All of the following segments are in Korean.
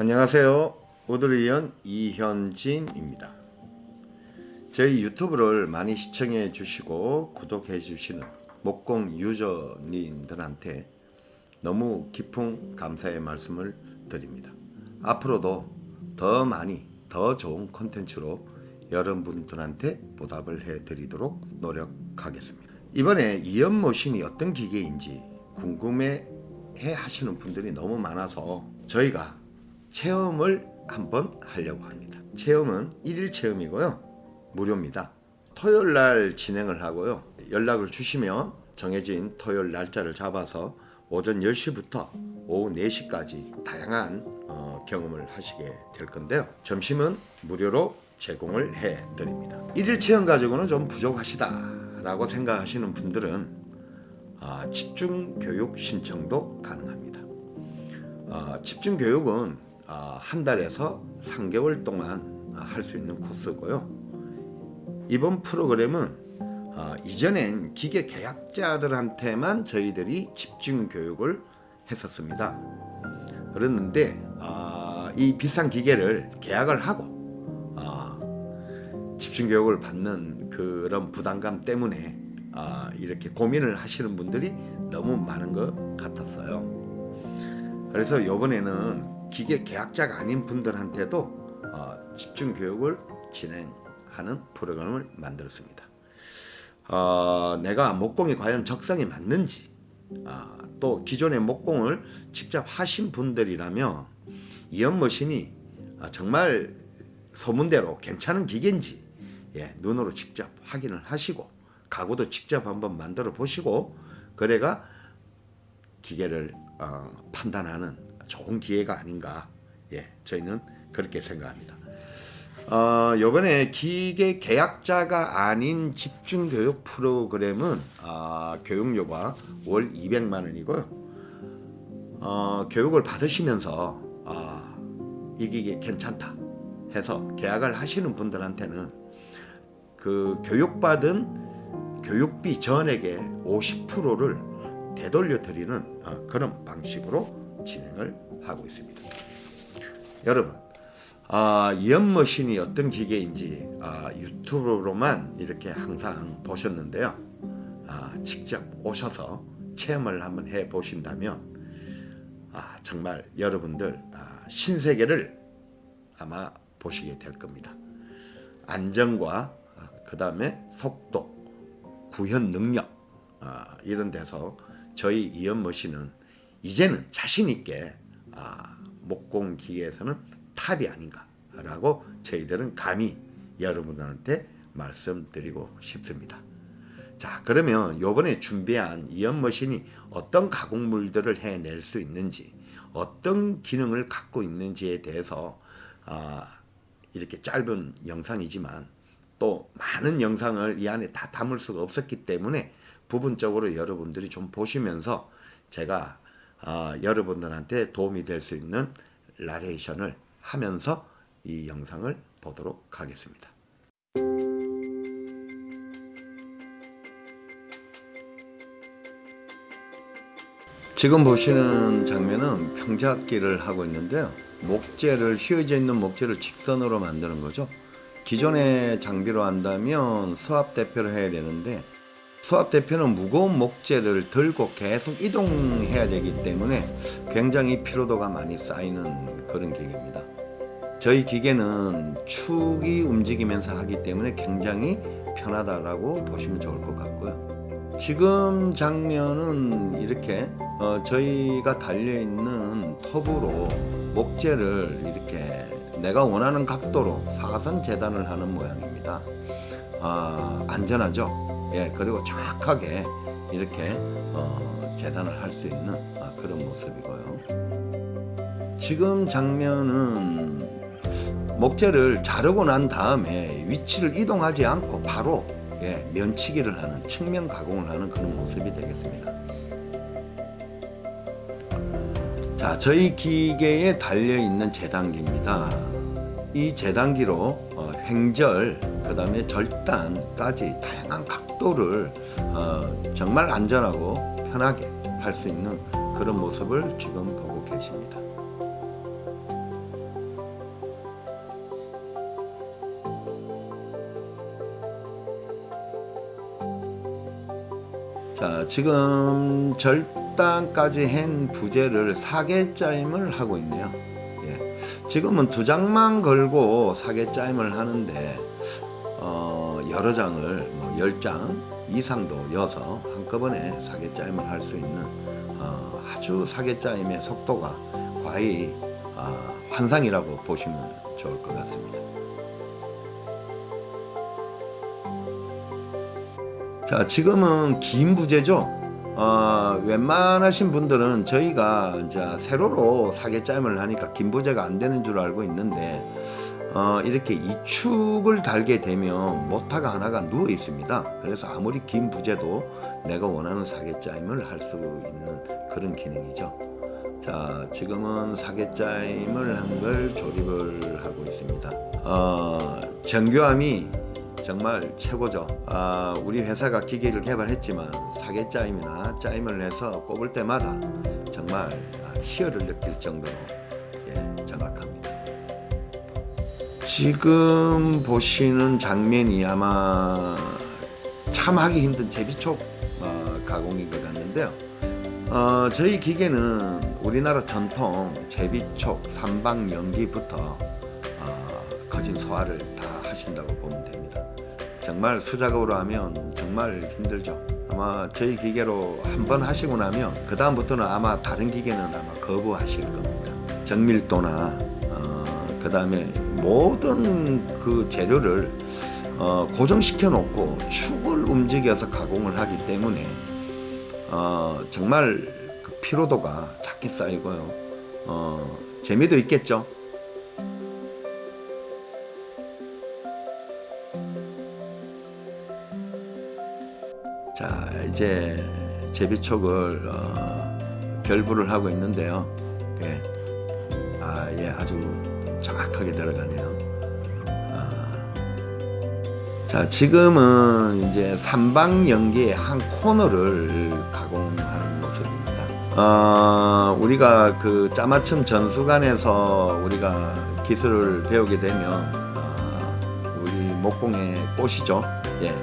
안녕하세요. 오드리언 이현진입니다. 저희 유튜브를 많이 시청해 주시고 구독해 주시는 목공 유저님들한테 너무 깊은 감사의 말씀을 드립니다. 앞으로도 더 많이 더 좋은 콘텐츠로 여러분들한테 보답을 해 드리도록 노력하겠습니다. 이번에 이연모신이 어떤 기계인지 궁금해 해 하시는 분들이 너무 많아서 저희가 체험을 한번 하려고 합니다. 체험은 1일 체험이고요. 무료입니다. 토요일 날 진행을 하고요. 연락을 주시면 정해진 토요일 날짜를 잡아서 오전 10시부터 오후 4시까지 다양한 어, 경험을 하시게 될 건데요. 점심은 무료로 제공을 해 드립니다. 1일 체험 가지고는 좀 부족하시다 라고 생각하시는 분들은 아, 집중교육 신청도 가능합니다. 아, 집중교육은 아, 한 달에서 3개월 동안 할 수 있는 코스고요. 이번 프로그램은 아, 이전엔 기계 계약자들한테만 저희들이 집중 교육을 했었습니다. 그랬는데 아, 이 비싼 기계를 계약을 하고 아, 집중 교육을 받는 그런 부담감 때문에 아, 이렇게 고민을 하시는 분들이 너무 많은 것 같았어요. 그래서 이번에는 기계 계약자가 아닌 분들한테도 어, 집중 교육을 진행하는 프로그램을 만들었습니다. 어, 내가 목공이 과연 적성이 맞는지 어, 또 기존의 목공을 직접 하신 분들이라면 이연머신이 어, 정말 소문대로 괜찮은 기계인지 예, 눈으로 직접 확인을 하시고 가구도 직접 한번 만들어 보시고 그래가 기계를 어, 판단하는 좋은 기회가 아닌가. 예 저희는 그렇게 생각합니다. 어, 요번에 기계 계약자가 아닌 집중교육 프로그램은 어, 교육료가 월 200만원이고요. 어, 교육을 받으시면서 어, 이 기계 괜찮다 해서 계약을 하시는 분들한테는 그 교육받은 교육비 전액의 50%를 되돌려 드리는 어, 그런 방식으로 진행을 하고 있습니다. 여러분 아, 이연머신이 어떤 기계인지 아, 유튜브로만 이렇게 항상 보셨는데요. 아, 직접 오셔서 체험을 한번 해 보신다면 아, 정말 여러분들 아, 신세계를 아마 보시게 될 겁니다. 안정과 아, 그 다음에 속도 구현 능력 아, 이런 데서 저희 이연머신은 이제는 자신있게 아, 목공기계에서는 탑이 아닌가라고 저희들은 감히 여러분들한테 말씀드리고 싶습니다. 자 그러면 요번에 준비한 이연머신이 어떤 가공물들을 해낼 수 있는지 어떤 기능을 갖고 있는지에 대해서 아, 이렇게 짧은 영상이지만 또 많은 영상을 이 안에 다 담을 수가 없었기 때문에 부분적으로 여러분들이 좀 보시면서 제가 어, 여러분들한테 도움이 될 수 있는 라레이션을 하면서 이 영상을 보도록 하겠습니다. 지금 보시는 장면은 평작기를 하고 있는데요. 목재를 휘어져 있는 목재를 직선으로 만드는 거죠. 기존의 장비로 한다면 수압 대표를 해야 되는데 수압 대표는 무거운 목재를 들고 계속 이동해야 되기 때문에 굉장히 피로도가 많이 쌓이는 그런 기계입니다. 저희 기계는 축이 움직이면서 하기 때문에 굉장히 편하다라고 보시면 좋을 것 같고요. 지금 장면은 이렇게 어 저희가 달려있는 톱으로 목재를 이렇게 내가 원하는 각도로 사선 재단을 하는 모양입니다. 아, 안전하죠? 예, 그리고 정확하게 이렇게 어, 재단을 할 수 있는 아, 그런 모습이고요. 지금 장면은 목재를 자르고 난 다음에 위치를 이동하지 않고 바로 예, 면치기를 하는 측면 가공을 하는 그런 모습이 되겠습니다. 자, 저희 기계에 달려있는 재단기입니다. 이 재단기로 어, 횡절, 그 다음에 절단까지 다양한 각도를 어, 정말 안전하고 편하게 할 수 있는 그런 모습을 지금 보고 계십니다. 자 지금 절단까지 한 부재를 4개짜임을 하고 있네요. 예. 지금은 두 장만 걸고 사계짜임을 하는데 여러 장을 뭐 10장 이상도 여서 한꺼번에 4개 짜임을 할 수 있는 어, 아주 4개 짜임의 속도가 과히 어, 환상이라고 보시면 좋을 것 같습니다. 자, 지금은 긴 부재죠. 어, 웬만하신 분들은 저희가 이제 세로로 사계짬을 하니까 긴 부재가 안 되는 줄 알고 있는데 어, 이렇게 이축을 달게 되면 모타가 하나가 누워 있습니다. 그래서 아무리 긴 부재도 내가 원하는 사계짜임을 할 수 있는 그런 기능이죠. 자, 지금은 사계짜임을 한 걸 조립을 하고 있습니다. 어, 정교함이 정말 최고죠. 아, 우리 회사가 기계를 개발했지만 사계 짜임이나 짜임을 해서 꼽을 때마다 정말 아, 희열을 느낄 정도로 예, 정확합니다. 지금 보시는 장면이 아마 참 하기 힘든 제비촉 어, 가공인 것 같는데요. 어, 저희 기계는 우리나라 전통 제비촉 삼방 연기부터 어, 거진 소화를 다 하신다고 보면 됩니다. 정말 수작업으로 하면 정말 힘들죠. 아마 저희 기계로 한 번 하시고 나면 그 다음부터는 아마 다른 기계는 아마 거부하실 겁니다. 정밀도나 어, 그 다음에 모든 그 재료를 어, 고정시켜 놓고 축을 움직여서 가공을 하기 때문에 어, 정말 그 피로도가 작게 쌓이고요. 어, 재미도 있겠죠. 자 이제 제비촉을 어, 결부를 하고 있는데요. 예. 아, 예, 아주 정확하게 들어가네요. 아. 자, 지금은 이제 삼방 연기의 한 코너를 가공하는 모습입니다. 어, 우리가 그 짜맞춤 전수관에서 우리가 기술을 배우게 되면 어, 우리 목공의 꽃이죠. 예.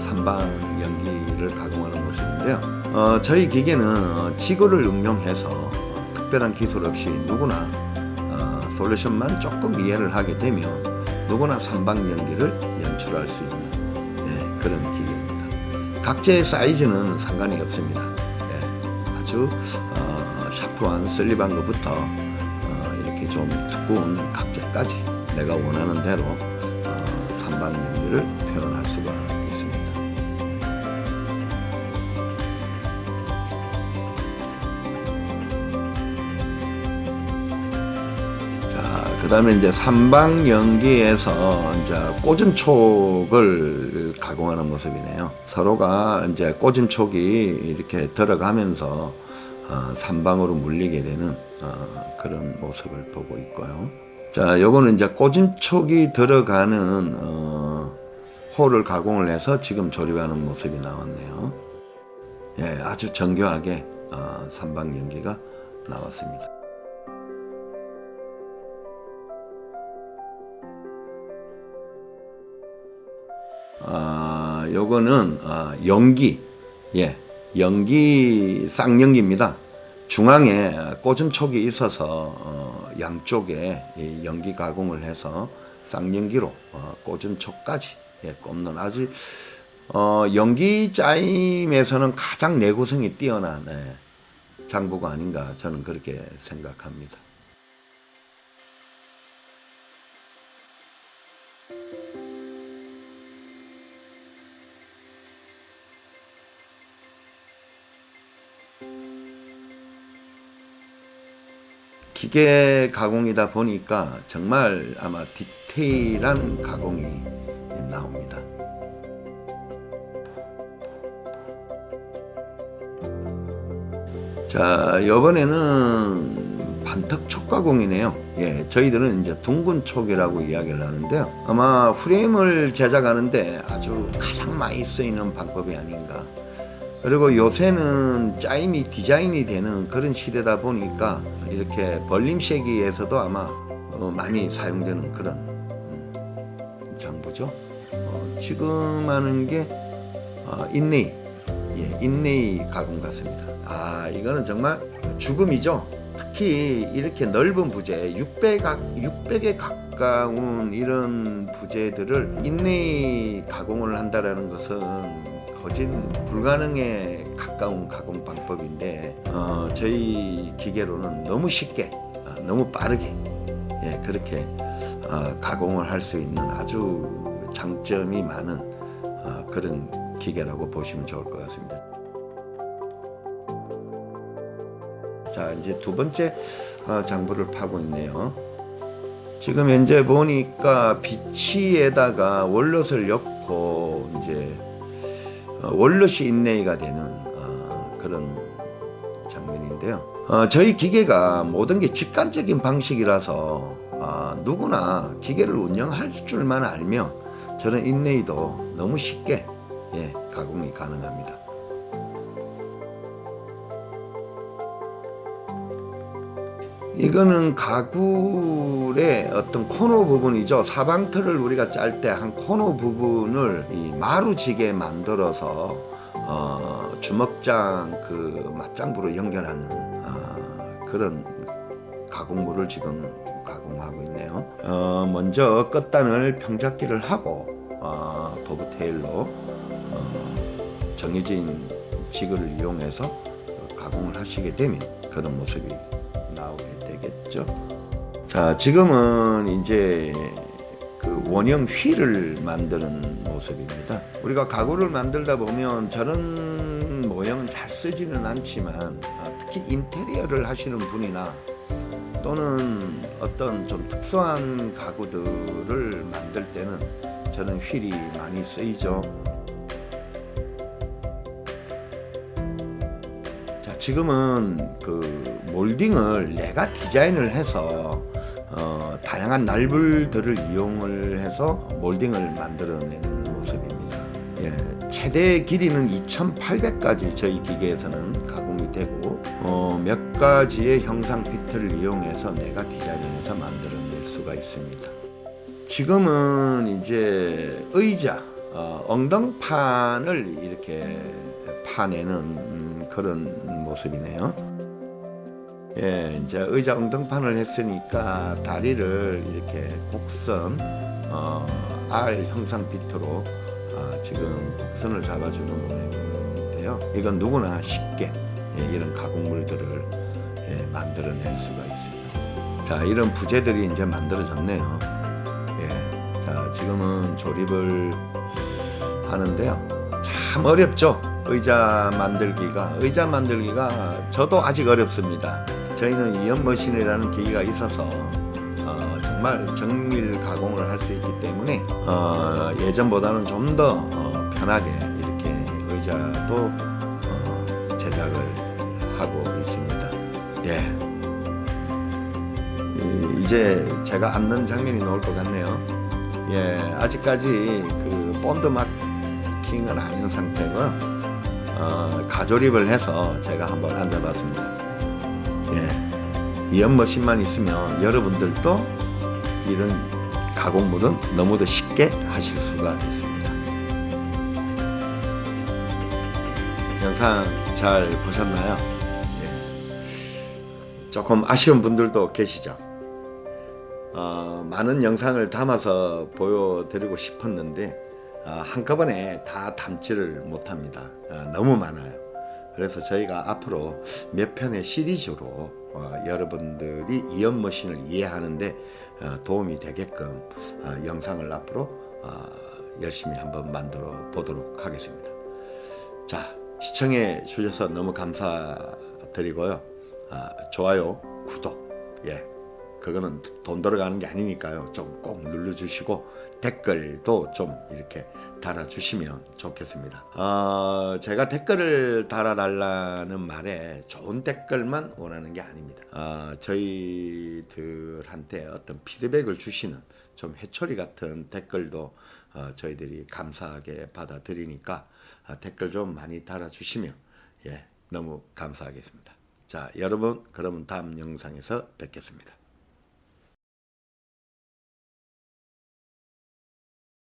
삼방 연기를 가공하는 모습인데요. 어, 저희 기계는 어, 지구를 응용해서 어, 특별한 기술 없이 누구나 어, 솔루션만 조금 이해를 하게 되면 누구나 삼방 연기를 연출할 수 있는 예, 그런 기계입니다. 각재의 사이즈는 상관이 없습니다. 예, 아주 어, 샤프한 슬립한 것부터 어, 이렇게 좀 두꺼운 각재까지 내가 원하는 대로 어, 삼방 연기를 표현할 수가 그 다음에 이제 삼방 연기에서 이제 꼬즘촉을 가공하는 모습이네요. 서로가 이제 꼬즘촉이 이렇게 들어가면서 어, 삼방으로 물리게 되는 어, 그런 모습을 보고 있고요. 자, 요거는 이제 꼬짐촉이 들어가는 어, 홀을 가공을 해서 지금 조립하는 모습이 나왔네요. 예, 아주 정교하게 어, 삼방 연기가 나왔습니다. 아, 요거는 아, 연기, 예, 연기 쌍연기입니다. 중앙에 꼬즘촉이 있어서 어, 양쪽에 이 연기 가공을 해서 쌍연기로 어, 꼬즘촉까지 예, 꼽는 아주 어, 연기 짜임에서는 가장 내구성이 뛰어난 예, 장부가 아닌가 저는 그렇게 생각합니다. 기계 가공이다 보니까 정말 아마 디테일한 가공이 나옵니다. 자, 이번에는 반턱 촉가공이네요. 예, 저희들은 이제 둥근 촉이라고 이야기를 하는데요. 아마 프레임을 제작하는데 아주 가장 많이 쓰이는 방법이 아닌가. 그리고 요새는 짜임이 디자인이 되는 그런 시대다 보니까 이렇게 벌림쉐기에서도 아마 어, 많이 사용되는 그런 음, 장부죠. 어, 지금 하는 게 어, 인레이 예, 인레이 가공 같습니다. 아 이거는 정말 죽음이죠. 특히 이렇게 넓은 부재 600, 600에 가까운 이런 부재들을 인레이 가공을 한다라는 것은 거진 불가능에 가까운 가공 방법인데 어, 저희 기계로는 너무 쉽게 어, 너무 빠르게 예, 그렇게 어, 가공을 할 수 있는 아주 장점이 많은 어, 그런 기계라고 보시면 좋을 것 같습니다. 자 이제 두 번째 어, 장부를 파고 있네요. 지금 현재 보니까 비치에다가 월롯을 넣고 이제 어, 월롯이 인레이가 되는 어, 그런 장면인데요. 어, 저희 기계가 모든 게 직관적인 방식이라서 어, 누구나 기계를 운영할 줄만 알면 저는 인레이도 너무 쉽게 예, 가공이 가능합니다. 이거는 가구의 어떤 코너 부분이죠. 사방틀을 우리가 짤 때 한 코너 부분을 이 마루지게 만들어서 어, 주먹장 그 맞장부로 연결하는 어, 그런 가공물을 지금 가공하고 있네요. 어, 먼저 끝단을 평잡기를 하고 어, 도브 테일로 어, 정해진 지그를 이용해서 어, 가공을 하시게 되면 그런 모습이 되겠죠. 자, 지금은 이제 그 원형 휠을 만드는 모습입니다. 우리가 가구를 만들다 보면 저런 모형은 잘 쓰지는 않지만 어, 특히 인테리어를 하시는 분이나 또는 어떤 좀 특수한 가구들을 만들 때는 저는 휠이 많이 쓰이죠. 지금은 그 몰딩을 내가 디자인을 해서 어, 다양한 날불들을 이용을 해서 몰딩을 만들어내는 모습입니다. 예, 최대 길이는 2,800까지 저희 기계에서는 가공이 되고 어, 몇 가지의 형상 피트를 이용해서 내가 디자인을 해서 만들어낼 수가 있습니다. 지금은 이제 의자, 어, 엉덩판을 이렇게 파내는 음, 그런 모습이네요. 예, 이제 의자 엉덩판을 했으니까 다리를 이렇게 곡선 어, R 형상 비트로 어, 지금 곡선을 잡아주는 모양인데요. 이건 누구나 쉽게 예, 이런 가공물들을 예, 만들어낼 수가 있습니다. 자, 이런 부재들이 이제 만들어졌네요. 예, 자, 지금은 조립을 하는데요. 참 어렵죠. 의자 만들기가 의자 만들기가 저도 아직 어렵습니다. 저희는 이연 머신이라는 기기가 있어서 어, 정말 정밀 가공을 할 수 있기 때문에 어, 예전보다는 좀더 어, 편하게 이렇게 의자도 어, 제작을 하고 있습니다. 예. 이, 이제 제가 앉는 장면이 나올 것 같네요. 예, 아직까지 그 본드 마킹은 아닌 상태고요. 어, 가조립을 해서 제가 한번 앉아봤습니다. 예, 이 연머신만 있으면 여러분들도 이런 가공물은 너무도 쉽게 하실 수가 있습니다. 영상 잘 보셨나요? 예. 조금 아쉬운 분들도 계시죠? 어, 많은 영상을 담아서 보여드리고 싶었는데 어, 한꺼번에 다 담지를 못합니다. 어, 너무 많아요. 그래서 저희가 앞으로 몇 편의 시리즈로 어, 여러분들이 이연 머신을 이해하는데 어, 도움이 되게끔 어, 영상을 앞으로 어, 열심히 한번 만들어 보도록 하겠습니다. 자 시청해 주셔서 너무 감사드리고요. 아, 좋아요, 구독, 예, 그거는 돈 들어가는 게 아니니까요. 좀 꼭 눌러주시고 댓글도 좀 이렇게 달아주시면 좋겠습니다. 어, 제가 댓글을 달아달라는 말에 좋은 댓글만 원하는 게 아닙니다. 어, 저희들한테 어떤 피드백을 주시는 좀 해초리 같은 댓글도 어, 저희들이 감사하게 받아들이니까 어, 댓글 좀 많이 달아주시면 예, 너무 감사하겠습니다. 자, 여러분 그러면 다음 영상에서 뵙겠습니다.